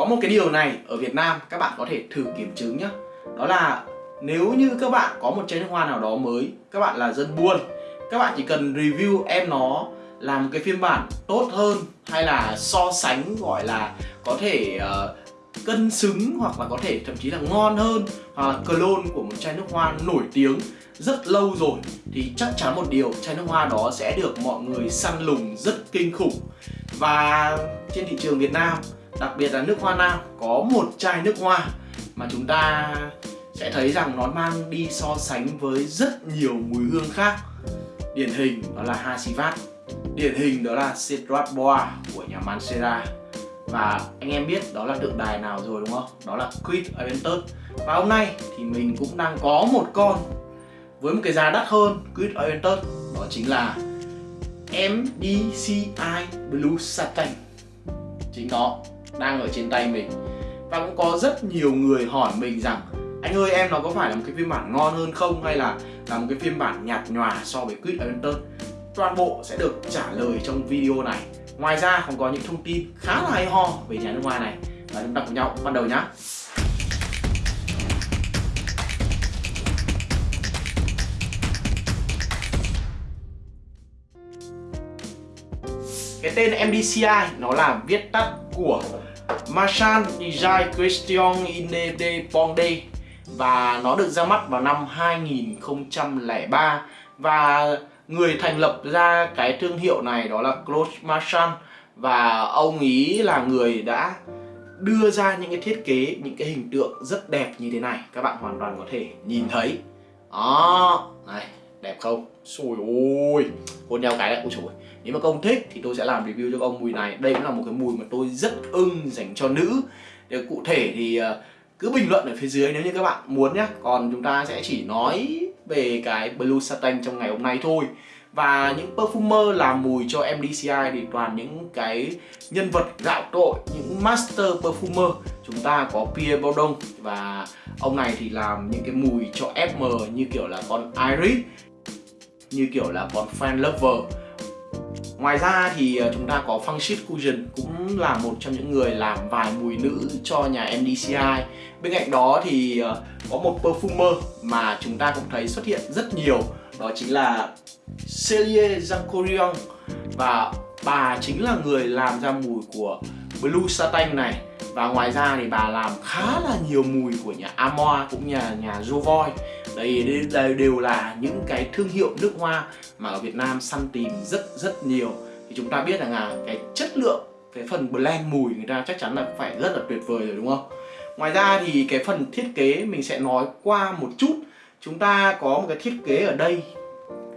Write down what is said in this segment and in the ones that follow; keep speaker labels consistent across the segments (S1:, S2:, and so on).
S1: có một cái điều này ở Việt Nam các bạn có thể thử kiểm chứng nhé đó là nếu như các bạn có một chai nước hoa nào đó mới các bạn là dân buôn các bạn chỉ cần review em nó làm cái phiên bản tốt hơn hay là so sánh gọi là có thể uh, cân xứng hoặc là có thể thậm chí là ngon hơn hoặc là clone của một chai nước hoa nổi tiếng rất lâu rồi thì chắc chắn một điều chai nước hoa đó sẽ được mọi người săn lùng rất kinh khủng. Và trên thị trường Việt Nam đặc biệt là nước hoa nam, có một chai nước hoa mà chúng ta sẽ thấy rằng nó mang đi so sánh với rất nhiều mùi hương khác. Điển hình đó là Hasivat, điển hình đó là Citrat Boa của nhà Mancera và anh em biết đó là tượng đài nào rồi đúng không? Đó là Creed Aventus Và hôm nay thì mình cũng đang có một con với một cái giá đắt hơn Creed Aventus Đó chính là MDCI Blue Satin. Chính nó đang ở trên tay mình. Và cũng có rất nhiều người hỏi mình rằng, Anh ơi, em nó có phải là một cái phiên bản ngon hơn không? Hay là là một cái phiên bản nhạt nhòa so với Quid Adventure? Toàn bộ sẽ được trả lời trong video này. Ngoài ra còn có những thông tin khá là hay ho về nhà nước ngoài này. Và chúng ta cùng nhau bắt đầu nhé. Cái tên MDCI nó là viết tắt của Marchand Design Question Inede Ponde và nó được ra mắt vào năm 2003 và người thành lập ra cái thương hiệu này đó là Claude Marchand và ông ý là người đã đưa ra những cái thiết kế, những cái hình tượng rất đẹp như thế này. Các bạn hoàn toàn có thể nhìn thấy. Đó, này, đẹp không? Xôi ôi hôn nhau cái lại, ôi trời nếu mà ông thích thì tôi sẽ làm review cho ông mùi này. Đây cũng là một cái mùi mà tôi rất ưng dành cho nữ. Để cụ thể thì ờ, cứ bình luận ở phía dưới nếu như các bạn muốn nhé còn chúng ta sẽ chỉ nói về cái Blue Satin trong ngày hôm nay thôi. Và những perfumer làm mùi cho MDCI thì toàn những cái nhân vật gạo cội những master perfumer. Chúng ta có Pierre Bourdon và ông này thì làm những cái mùi cho FM như kiểu là con Iris như kiểu là con Fan Lover. Ngoài ra thì ờ, chúng ta có Function Fusion cũng là một trong những người làm vài mùi nữ cho nhà MDCI Bên cạnh đó thì ờ, có một perfumer mà chúng ta cũng thấy xuất hiện rất nhiều Đó chính là Celie Jankorion Và bà chính là người làm ra mùi của Blue Satin này. Và ngoài ra thì bà làm khá là nhiều mùi của nhà Amoa cũng như nhà, nhà Jovoy đây, đây đều là những cái thương hiệu nước hoa mà ở Việt Nam săn tìm rất rất nhiều. Thì chúng ta biết rằng là cái chất lượng cái phần blend mùi người ta chắc chắn là phải rất là tuyệt vời rồi đúng không? Ngoài ra thì cái phần thiết kế mình sẽ nói qua một chút. Chúng ta có một cái thiết kế ở đây.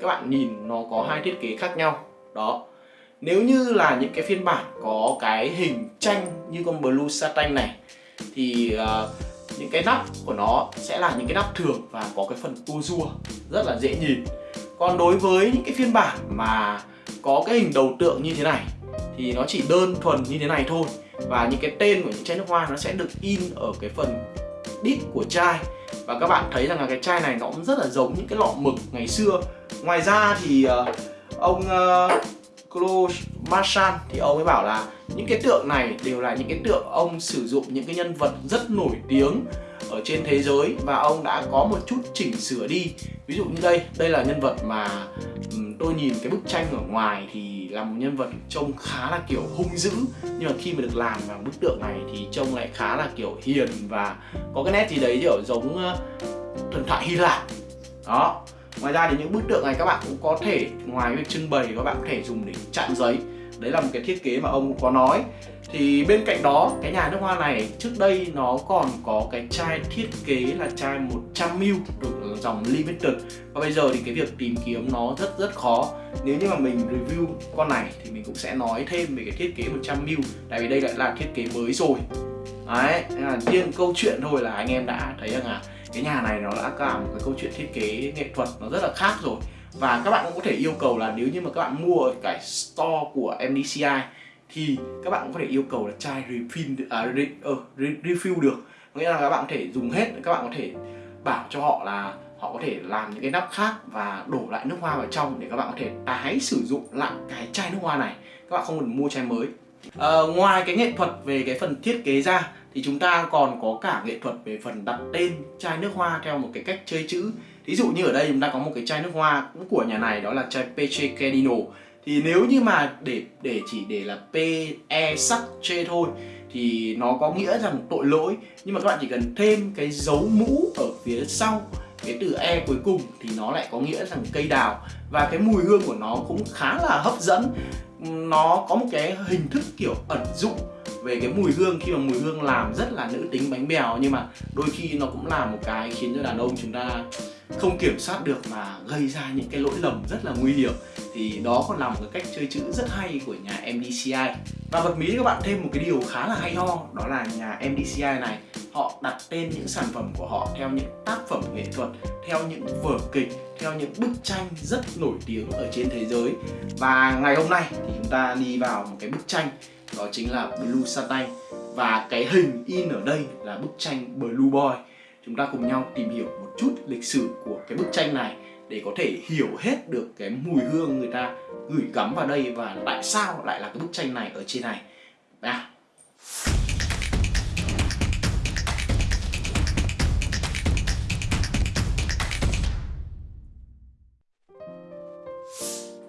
S1: Các bạn nhìn nó có hai thiết kế khác nhau. Đó. Nếu như là những cái phiên bản có cái hình tranh như con Blue Satin này thì uh, những cái nắp của nó sẽ là những cái nắp thường và có cái phần tua rua rất là dễ nhìn. Còn đối với những cái phiên bản mà có cái hình đầu tượng như thế này thì nó chỉ đơn thuần như thế này thôi. Và những cái tên của những chai nước hoa nó sẽ được in ở cái phần đít của chai. Và các bạn thấy rằng là cái chai này nó cũng rất là giống những cái lọ mực ngày xưa. Ngoài ra thì uh, ông uh, Claude Marchand thì ông ấy bảo là những cái tượng này đều là những cái tượng ông sử dụng những cái nhân vật rất nổi tiếng ở trên thế giới và ông đã có một chút chỉnh sửa đi. Ví dụ như đây đây là nhân vật mà tôi nhìn cái bức tranh ở ngoài thì là một nhân vật trông khá là kiểu hung dữ. Nhưng mà khi mà được làm vào bức tượng này thì trông lại khá là kiểu hiền và có cái nét gì đấy kiểu giống thần thoại Hy Lạp. Đó ngoài ra thì những bức tượng này các bạn cũng có thể, ngoài việc trưng bày các bạn có thể dùng để chạm giấy. Đấy là một cái thiết kế mà ông có nói. Thì bên cạnh đó, cái nhà nước hoa này, trước đây nó còn có cái chai thiết kế là chai 100ml được dòng limited. Và bây giờ thì cái việc tìm kiếm nó rất rất khó. Nếu như mà mình review con này thì mình cũng sẽ nói thêm về cái thiết kế 100ml tại vì đây lại là thiết kế mới rồi. Đấy là riêng câu chuyện thôi là anh em đã thấy rằng là cái nhà này nó đã cả một cái câu chuyện thiết kế nghệ thuật nó rất là khác rồi. Và các bạn cũng có thể yêu cầu là nếu như mà các bạn mua ở cái store của MDCI thì các bạn cũng có thể yêu cầu là chai refill à, re, uh, re, refill được. Nghĩa là các bạn có thể dùng hết các bạn có thể bảo cho họ là họ có thể làm những cái nắp khác và đổ lại nước hoa vào trong để các bạn có thể tái sử dụng lại cái chai nước hoa này. Các bạn không cần mua chai mới. À, ngoài cái nghệ thuật về cái phần thiết kế ra thì chúng ta còn có cả nghệ thuật về phần đặt tên chai nước hoa theo một cái cách chơi chữ. Ví dụ như ở đây chúng ta có một cái chai nước hoa cũng của nhà này, đó là chai Peche Cardino thì nếu như mà để để chỉ để là P E sắc chê thôi, thì nó có nghĩa rằng tội lỗi. Nhưng mà các bạn chỉ cần thêm cái dấu mũ ở phía sau, cái từ e cuối cùng, thì nó lại có nghĩa rằng cây đào. Và cái mùi hương của nó cũng khá là hấp dẫn. Nó có một cái hình thức kiểu ẩn dụ về cái mùi hương, khi mà mùi hương làm rất là nữ tính bánh bèo, nhưng mà đôi khi nó cũng là một cái khiến cho đàn ông chúng ta không kiểm soát được mà gây ra những cái lỗi lầm rất là nguy hiểm. Thì đó còn là một cái cách chơi chữ rất hay của nhà MDCI và bật mí các bạn thêm một cái điều khá là hay ho, đó là nhà MDCI này, họ đặt tên những sản phẩm của họ theo những tác phẩm nghệ thuật, theo những vở kịch, theo những bức tranh rất nổi tiếng ở trên thế giới. Và ngày hôm nay thì chúng ta đi vào một cái bức tranh đó chính là Blue Satin và cái hình in ở đây là bức tranh Blue Boy. Chúng ta cùng nhau tìm hiểu một chút lịch sử của cái bức tranh này để có thể hiểu hết được cái mùi hương người ta gửi gắm vào đây và tại sao lại là cái bức tranh này ở trên này. À.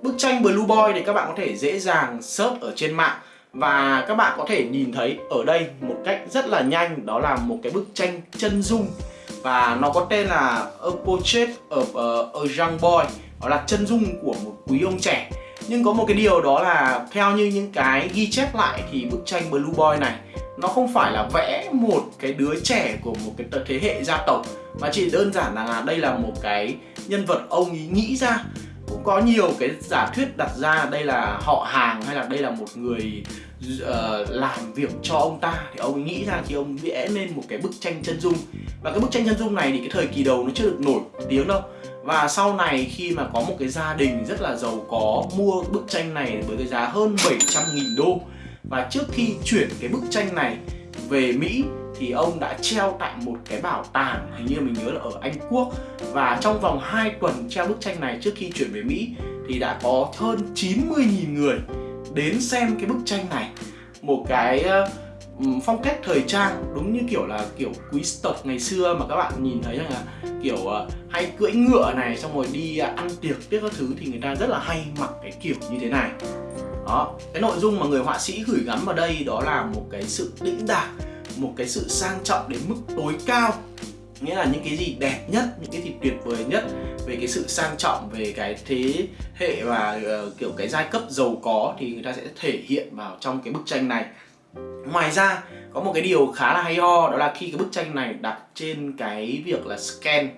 S1: Bức tranh Blue Boy thì các bạn có thể dễ dàng search ở trên mạng và các bạn có thể nhìn thấy ở đây một cách rất là nhanh đó là một cái bức tranh chân dung. Và nó có tên là A Portrait of a, a Young Boy đó là chân dung của một quý ông trẻ. Nhưng có một cái điều đó là theo như những cái ghi chép lại thì bức tranh Blue Boy này nó không phải là vẽ một cái đứa trẻ của một cái thế hệ gia tộc mà chỉ đơn giản là đây là một cái nhân vật ông ý nghĩ ra cũng có nhiều cái giả thuyết đặt ra đây là họ hàng hay là đây là một người uh, làm việc cho ông ta. Thì ông ấy nghĩ ra thì ông vẽ lên một cái bức tranh chân dung. Và cái bức tranh chân dung này thì cái thời kỳ đầu nó chưa được nổi tiếng đâu. Và sau này khi mà có một cái gia đình rất là giàu có mua bức tranh này với cái giá hơn 700.000 đô. Và trước khi chuyển cái bức tranh này về Mỹ thì ông đã treo tại một cái bảo tàng, hình như mình nhớ là ở Anh Quốc. Và trong vòng 2 tuần treo bức tranh này trước khi chuyển về Mỹ thì đã có hơn 90.000 người đến xem cái bức tranh này. Một cái ờ, phong cách thời trang, đúng như kiểu là kiểu quý tộc ngày xưa mà các bạn nhìn thấy rằng là kiểu ờ, hay cưỡi ngựa này, xong rồi đi ờ, ăn tiệc, tiếc các thứ thì người ta rất là hay mặc cái kiểu như thế này. Đó, cái nội dung mà người họa sĩ gửi gắm vào đây đó là một cái sự đĩnh đạc một cái sự sang trọng đến mức tối cao. Nghĩa là những cái gì đẹp nhất những cái gì tuyệt vời nhất về cái sự sang trọng về cái thế hệ và uh, kiểu cái giai cấp giàu có thì người ta sẽ thể hiện vào trong cái bức tranh này. Ngoài ra có một cái điều khá là hay ho đó là khi cái bức tranh này đặt trên cái việc là scan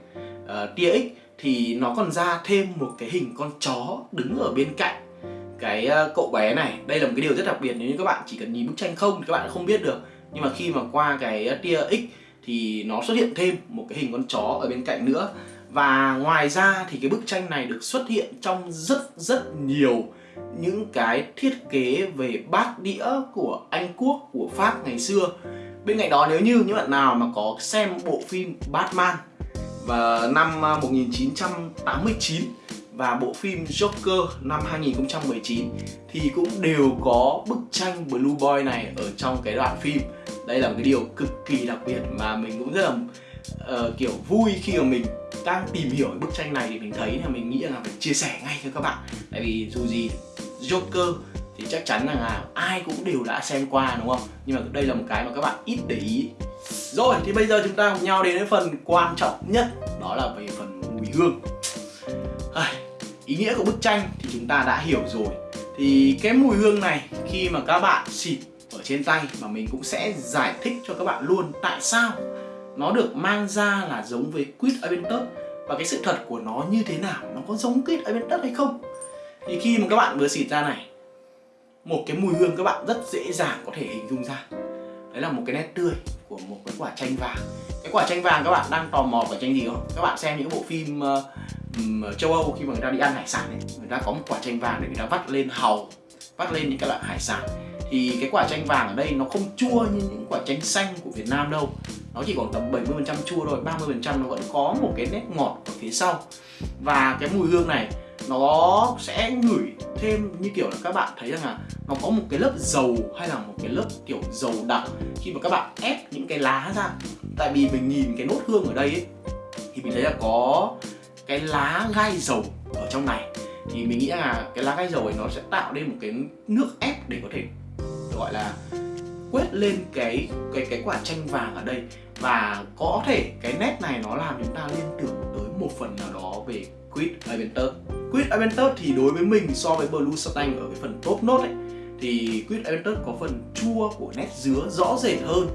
S1: uh, tia x thì nó còn ra thêm một cái hình con chó đứng ở bên cạnh cái uh, cậu bé này. Đây là một cái điều rất đặc biệt nếu như các bạn chỉ cần nhìn bức tranh không thì các bạn không biết được nhưng mà khi mà qua cái tia x thì nó xuất hiện thêm một cái hình con chó ở bên cạnh nữa. Và ngoài ra thì cái bức tranh này được xuất hiện trong rất rất nhiều những cái thiết kế về bát đĩa của Anh Quốc, của Pháp ngày xưa. Bên cạnh đó nếu như những bạn nào mà có xem bộ phim Batman và năm à, 1989 và bộ phim Joker năm 2019 thì cũng đều có bức tranh Blue Boy này ở trong cái đoạn phim. Đây là một cái điều cực kỳ đặc biệt mà mình cũng rất là uh, kiểu vui khi mà mình đang tìm hiểu bức tranh này thì mình thấy là mình nghĩ là phải chia sẻ ngay cho các bạn. Tại vì dù gì Joker thì chắc chắn là ai cũng đều đã xem qua đúng không? Nhưng mà đây là một cái mà các bạn ít để ý. Rồi thì bây giờ chúng ta cùng nhau đến với phần quan trọng nhất đó là về phần mùi hương. À, ý nghĩa của bức tranh thì chúng ta đã hiểu rồi. Thì cái mùi hương này khi mà các bạn xịt ở trên tay mà mình cũng sẽ giải thích cho các bạn luôn tại sao nó được mang ra là giống với quýt Aventus và cái sự thật của nó như thế nào nó có giống quýt Aventus hay không. Thì khi mà các bạn vừa xịt ra này một cái mùi hương các bạn rất dễ dàng có thể hình dung ra. Đấy là một cái nét tươi của một cái quả chanh vàng. Cái quả chanh vàng các bạn đang tò mò quả chanh gì không? Các bạn xem những bộ phim uh, châu âu khi mà người ta đi ăn hải sản ấy người ta có một quả chanh vàng để người ta vắt lên hàu vắt lên những cái loại hải sản. Thì cái quả chanh vàng ở đây nó không chua như những quả chanh xanh của Việt Nam đâu. Nó chỉ còn tầm 70% chua thôi 30% nó vẫn có một cái nét ngọt ở phía sau. Và cái mùi hương này nó sẽ ngửi thêm như kiểu là các bạn thấy rằng là nó có một cái lớp dầu hay là một cái lớp kiểu dầu đặc khi mà các bạn ép những cái lá ra tại vì mình nhìn cái nốt hương ở đây ấy, thì mình thấy là có cái lá gai dầu ở trong này. Thì mình nghĩ là cái lá gai dầu ấy nó sẽ tạo nên một cái nước ép để có thể, gọi là, quét lên cái cái cái quả chanh vàng ở đây. Và có thể cái nét này nó làm chúng ta liên tưởng tới một phần nào đó về Quid Aventus Quid Aventus thì đối với mình so với Blue satin ở cái phần top nốt ấy, thì Quid Aventus có phần chua của nét dứa rõ rệt hơn.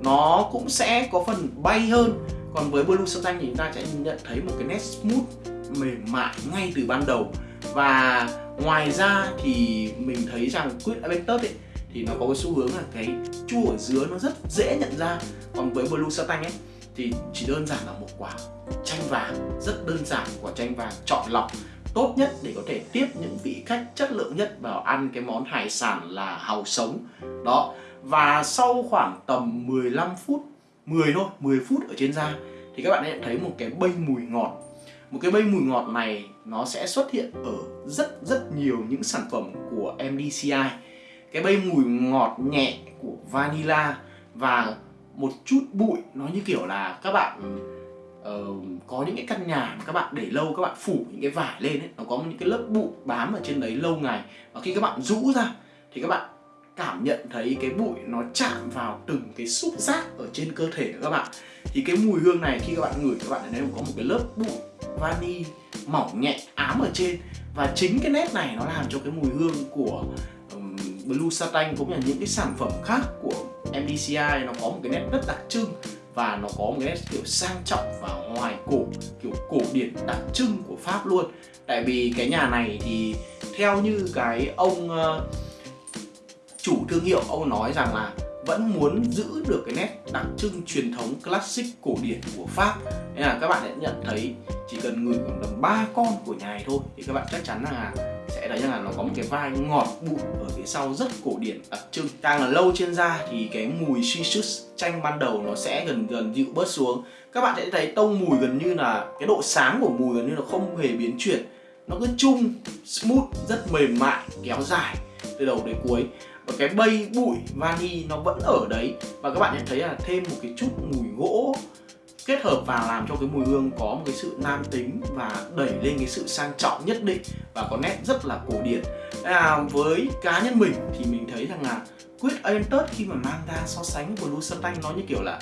S1: Nó cũng sẽ có phần bay hơn còn với Blue Stang thì chúng ta sẽ nhận thấy một cái nét smooth, mềm mại ngay từ ban đầu. Và ngoài ra thì mình thấy rằng quýt Aventus ấy, thì nó có cái xu hướng là cái chua ở dứa nó rất dễ nhận ra. Còn với blue satang ấy, thì chỉ đơn giản là một quả chanh vàng, rất đơn giản quả chanh vàng chọn lọc, tốt nhất để có thể tiếp những vị khách chất lượng nhất vào ăn cái món hải sản là hàu sống. Đó. Và sau khoảng tầm 15 phút 10 thôi 10 phút ở trên da. Thì các bạn sẽ thấy một cái bay mùi ngọt. Một cái bay mùi ngọt này nó sẽ xuất hiện ở rất rất nhiều những sản phẩm của MDCI cái bay mùi ngọt nhẹ của vanilla và một chút bụi nó như kiểu là các bạn uh, có những cái căn nhà mà các bạn để lâu các bạn phủ những cái vải lên ấy nó có những cái lớp bụi bám ở trên đấy lâu ngày. Và khi các bạn rũ ra thì các bạn cảm nhận thấy cái bụi nó chạm vào từng cái xúc giác ở trên cơ thể của các bạn. Thì cái mùi hương này khi các bạn ngửi các bạn thấy có một cái lớp bụi vani mỏng nhẹ ám ở trên. Và chính cái nét này nó làm cho cái mùi hương của Blue Satin cũng như là những cái sản phẩm khác của MDCI nó có một cái nét rất đặc trưng. Và nó có một cái nét kiểu sang trọng và hoài cổ kiểu cổ điển đặc trưng của Pháp luôn. Tại vì cái nhà này thì theo như cái ông uh, chủ thương hiệu, ông nói rằng là vẫn muốn giữ được cái nét đặc trưng truyền thống classic cổ điển của Pháp. Nên là các bạn sẽ nhận thấy chỉ cần ngửi khoảng tầm ba con của nhà này thôi thì các bạn chắc chắn là sẽ thấy rằng là nó có một cái vai ngọt bụi ở phía sau rất cổ điển đặc trưng. Càng là lâu trên da thì cái mùi citrus chanh ban đầu nó sẽ dần dần dịu bớt xuống. Các bạn sẽ thấy tông mùi gần như là cái độ sáng của mùi gần như là không hề biến chuyển. Nó cứ chung, smooth, rất mềm mại, kéo dài từ đầu đến cuối và cái bay bụi vani nó vẫn ở đấy. Và các bạn nhận thấy là thêm một cái chút mùi gỗ kết hợp và làm cho cái mùi hương có một cái sự nam tính và đẩy lên cái sự sang trọng nhất định và có nét rất là cổ điển. À, với cá nhân mình thì mình thấy rằng là Quýt Aventus khi mà mang ra so sánh với louis Satan nó như kiểu là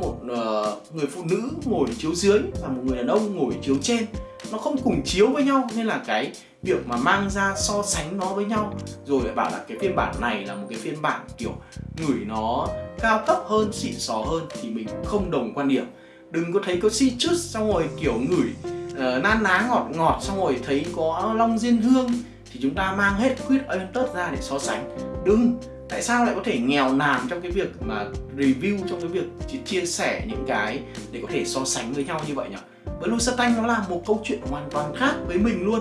S1: một uh, người phụ nữ ngồi chiếu dưới và một người đàn ông ngồi chiếu trên. Nó không cùng chiếu với nhau nên là cái việc mà mang ra so sánh nó với nhau. Rồi lại bảo là cái phiên bản này là một cái phiên bản kiểu ngửi nó cao cấp hơn xịn sò hơn thì mình không đồng quan điểm. Đừng có thấy có citrus xong rồi kiểu ngửi uh, nan ná ngọt ngọt xong rồi thấy có long diên hương thì chúng ta mang hết quýt Aventus ra để so sánh. Đừng. Tại sao lại có thể nghèo nàn trong cái việc mà review trong cái việc chia sẻ những cái để có thể so sánh với nhau như vậy nhỉ? Blue Satan nó là một câu chuyện hoàn toàn khác với mình luôn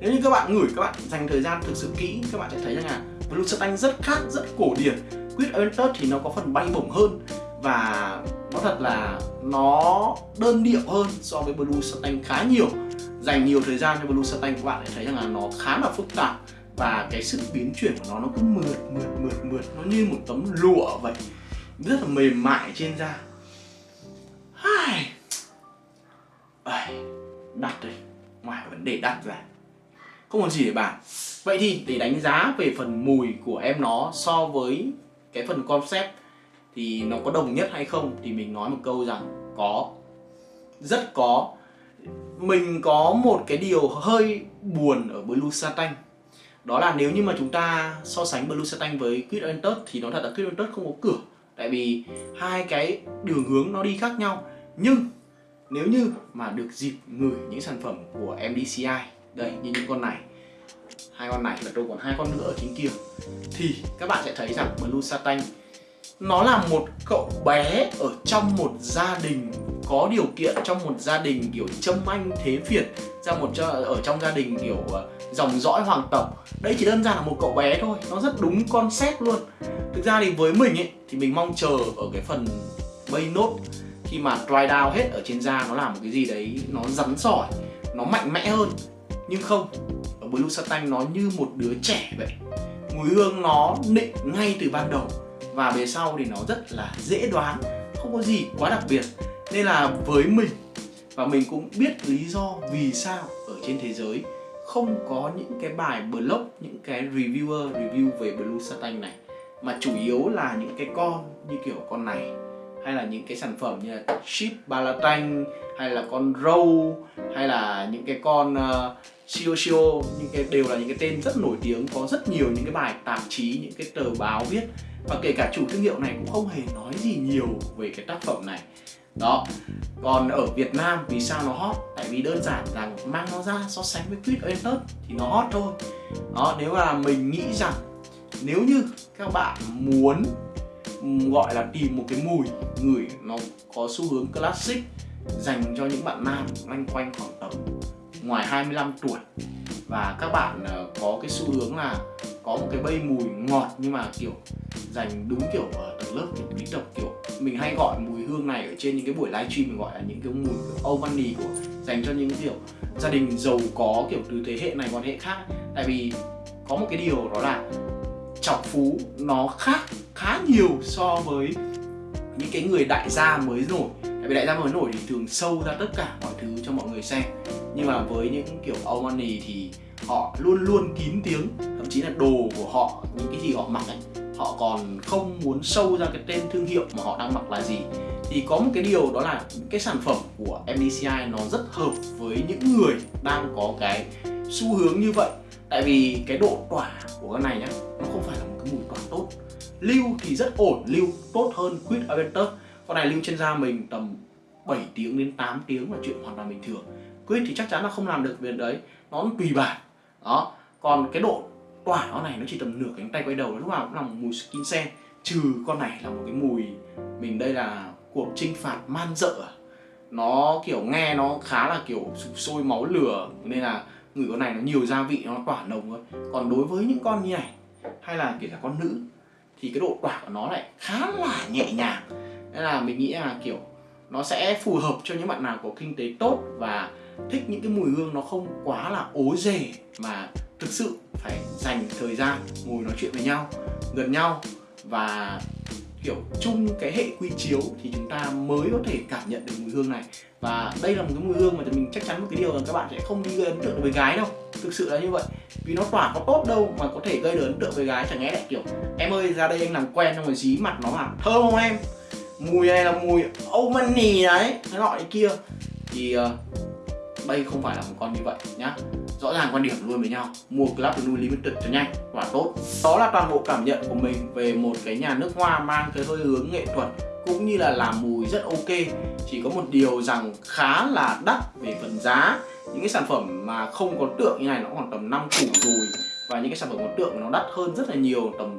S1: nếu như các bạn ngửi, các bạn dành thời gian thực sự kỹ, các bạn sẽ thấy rằng là Blue Stang rất khác, rất cổ điển. Quýt Aventus thì nó có phần bay bổng hơn và nó thật là nó đơn điệu hơn so với Blue Stang khá nhiều. Dành nhiều thời gian cho Blue Stang các bạn sẽ thấy rằng là nó khá là phức tạp và cái sự biến chuyển của nó nó cứ mượt mượt mượt mượt. Nó như một tấm lụa vậy. Rất là mềm mại trên da. Hai. đặt rồi ngoài vấn đề đặt ra không còn gì để bàn. Vậy thì để đánh giá về phần mùi của em nó so với cái phần concept thì nó có đồng nhất hay không thì mình nói một câu rằng có. Rất có. Mình có một cái điều hơi buồn ở Blue Satin. Đó là nếu như mà chúng ta so sánh Blue Satin với Quid Aventus thì nó thật là Quid Aventus không có cửa. Tại vì hai cái đường hướng nó đi khác nhau. Nhưng nếu như mà được dịp ngửi những sản phẩm của MDCI đây như những con này. Hai con này và tôi còn hai con nữa ở chính kia. Thì các bạn sẽ thấy rằng Blue Satin, nó là một cậu bé ở trong một gia đình, có điều kiện trong một gia đình kiểu châm anh thế Việt, ra một ở trong gia đình kiểu ờ, dòng dõi hoàng tộc. Đây chỉ đơn giản là một cậu bé thôi, nó rất đúng concept luôn. Thực ra thì với mình ấy, thì mình mong chờ ở cái phần bay nốt, khi mà dry down hết ở trên da, nó làm một cái gì đấy nó rắn sỏi nó mạnh mẽ hơn nhưng không, ở Blue Satan nó như một đứa trẻ vậy. Mùi hương nó nịnh ngay từ ban đầu và về sau thì nó rất là dễ đoán, không có gì quá đặc biệt. Nên là với mình, và mình cũng biết lý do vì sao ở trên thế giới không có những cái bài blog, những cái reviewer review về blue Satan này, mà chủ yếu là những cái con như kiểu con này hay là những cái sản phẩm như là chip balatanh hay là con râu hay là những cái con uh, Shio Shio những cái đều là những cái tên rất nổi tiếng có rất nhiều những cái bài tạp chí những cái tờ báo viết. Và kể cả chủ thương hiệu này cũng không hề nói gì nhiều về cái tác phẩm này. Đó còn ở Việt Nam vì sao nó hot? Tại vì đơn giản rằng mang nó ra so sánh với Quýt Oentus thì nó hot thôi. Đó nếu là mình nghĩ rằng nếu như các bạn muốn gọi là tìm một cái mùi ngửi nó có xu hướng classic dành cho những bạn nam loanh quanh khoảng tầm ngoài 25 tuổi. Và các bạn ờ, có cái xu hướng là có một cái bay mùi ngọt nhưng mà, kiểu, dành đúng, kiểu, ở tầng lớp kiểu quý tộc kiểu, mình hay gọi mùi hương này ở trên những cái buổi livestream mình gọi là những cái mùi kiểu old money của, dành cho những, kiểu, gia đình giàu có, kiểu, từ thế hệ này qua thế hệ khác tại vì có một cái điều đó là chọc phú nó khác khá nhiều so với những cái người đại gia mới nổi. Tại vì đại gia mới nổi thì thường sâu ra tất cả mọi thứ cho mọi người xem. Nhưng mà với những kiểu old money thì họ luôn luôn kín tiếng, thậm chí là đồ của họ, những cái gì họ mặc ấy, họ còn không muốn sâu ra cái tên thương hiệu mà họ đang mặc là gì. Thì có một cái điều đó là cái sản phẩm của MDCI nó rất hợp với những người đang có cái xu hướng như vậy tại vì cái độ tỏa của con này nhá, nó không phải là một cái mùi tỏa tốt. Lưu thì rất ổn, lưu tốt hơn quýt Aventus. Con này lưu trên da mình tầm 7 tiếng đến 8 tiếng là chuyện hoàn toàn bình thường. Quýt thì chắc chắn là không làm được việc đấy, nó tùy bản. Đó, còn cái độ tỏa nó này nó chỉ tầm nửa cánh tay quay đầu, lúc nào cũng là một mùi skin sen. Trừ con này là một cái mùi, mình đây là cuộc chinh phạt man dợ. Nó kiểu nghe nó khá là kiểu sụp sôi máu lửa, nên là người con này nó nhiều gia vị, nó tỏa nồng thôi. Còn đối với những con như này, hay là kể cả con nữ, thì cái độ tỏa của nó lại khá là nhẹ nhàng. Nên là mình nghĩ là, kiểu, nó sẽ phù hợp cho những bạn nào có kinh tế tốt và thích những cái mùi hương nó không quá là ố dề mà thực sự phải dành thời gian ngồi nói chuyện với nhau, gần nhau và kiểu chung cái hệ quy chiếu thì chúng ta mới có thể cảm nhận được mùi hương này. Và đây là một cái mùi hương mà mình chắc chắn một cái điều là các bạn sẽ không đi gây ấn tượng với gái đâu. Thực sự là như vậy. Vì nó tỏa có tốt đâu mà có thể gây được ấn tượng với gái chẳng lẽ lại kiểu em ơi ra đây anh làm quen xong rồi dí mặt nó vào thơm không em? Mùi này là mùi Omani đấy cái loại cái kia. Thì uh, đây không phải là một con như vậy nhá rõ ràng quan điểm luôn với nhau. Mua Club Blue Limited cho nhanh và tốt. Đó là toàn bộ cảm nhận của mình về một cái nhà nước hoa mang cái hơi hướng nghệ thuật cũng như là làm mùi rất ok. Chỉ có một điều rằng khá là đắt về phần giá. Những cái sản phẩm mà không có tượng như này nó khoảng tầm 5 củ rồi. Và những cái sản phẩm có tượng nó đắt hơn rất là nhiều, tầm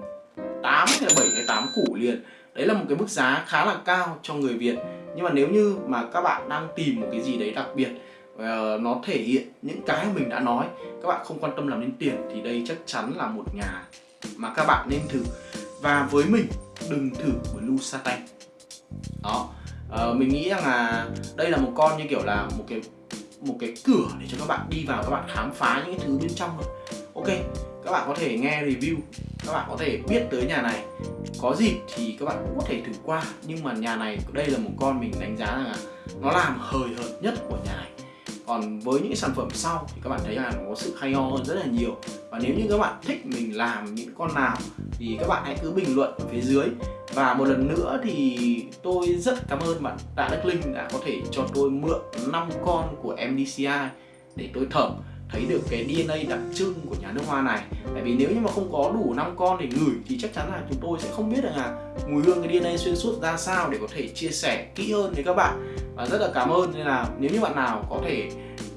S1: 8 hay 7 hay 8 củ liền. Đấy là một cái mức giá khá là cao cho người Việt. Nhưng mà nếu như mà các bạn đang tìm một cái gì đấy đặc biệt uh, nó thể hiện những cái mình đã nói. Các bạn không quan tâm làm nên tiền thì đây chắc chắn là một nhà mà các bạn nên thử. Và với mình đừng thử blue satin đó. Uh, mình nghĩ rằng là đây là một con như kiểu là một cái một cái cửa để cho các bạn đi vào các bạn khám phá những cái thứ bên trong rồi ok các bạn có thể nghe review các bạn có thể biết tới nhà này. Có dịp thì các bạn cũng có thể thử qua. Nhưng mà nhà này đây là một con mình đánh giá là nó làm hời hợt nhất của nhà này còn với những sản phẩm sau thì các bạn thấy là nó có sự hay ho hơn rất là nhiều. Và nếu như các bạn thích mình làm những con nào thì các bạn hãy cứ bình luận ở phía dưới. Và một lần nữa thì tôi rất cảm ơn bạn Tạ Đức Linh đã có thể cho tôi mượn 5 con của MDCI để tôi thẩm thấy được cái DNA đặc trưng của nhà nước hoa này. Tại vì nếu như mà không có đủ 5 con để ngửi thì chắc chắn là chúng tôi sẽ không biết được là mùi hương cái DNA xuyên suốt ra sao để có thể chia sẻ kỹ hơn với các bạn và rất là cảm ơn nên là nếu như bạn nào có thể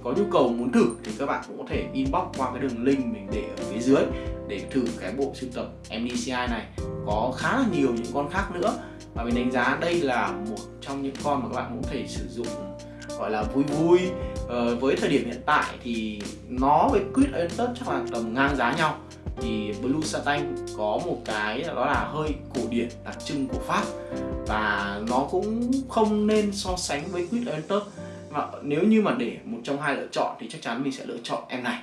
S1: có nhu cầu muốn thử thì các bạn cũng có thể inbox qua cái đường link mình để ở phía dưới để thử cái bộ sưu tập MDCI này. Có khá là nhiều những con khác nữa. Và mình đánh giá đây là một trong những con mà các bạn cũng có thể sử dụng gọi là vui vui. Ờ, với thời điểm hiện tại thì nó với Quid Aventus chắc là tầm ngang giá nhau thì Blue Satin có một cái đó là hơi cổ điển đặc trưng của Pháp. Và nó cũng không nên so sánh với quýt enter mà nếu như mà để một trong hai lựa chọn thì chắc chắn mình sẽ lựa chọn em này.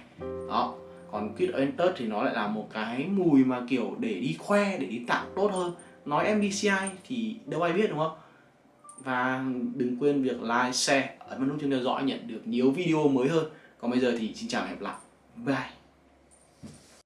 S1: Đó. Còn quýt enter thì nó lại là một cái mùi mà kiểu để đi khoe để đi tặng tốt hơn. Nói MBCI thì đâu ai biết đúng không? Và đừng quên việc like, share, ấn vào nút chuông theo dõi nhận được nhiều video mới hơn. Còn bây giờ thì xin chào và hẹn gặp lại. Bye.